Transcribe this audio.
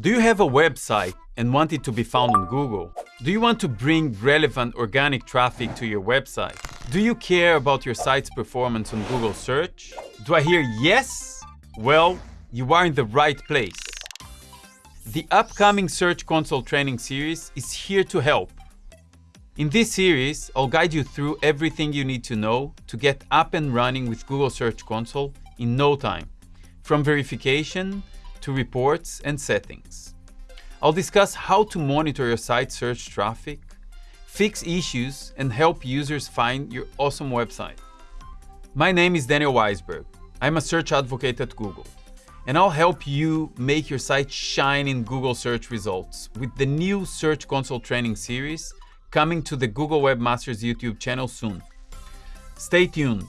Do you have a website and want it to be found on Google? Do you want to bring relevant organic traffic to your website? Do you care about your site's performance on Google search? Do I hear yes? Well, you are in the right place. The upcoming Search Console training series is here to help. In this series, I'll guide you through everything you need to know to get up and running with Google Search Console in no time, from verification to reports and settings. I'll discuss how to monitor your site search traffic, fix issues, and help users find your awesome website. My name is Daniel Waisberg. I'm a search advocate at Google, and I'll help you make your site shine in Google search results with the new Search Console training series coming to the Google Webmasters YouTube channel soon. Stay tuned.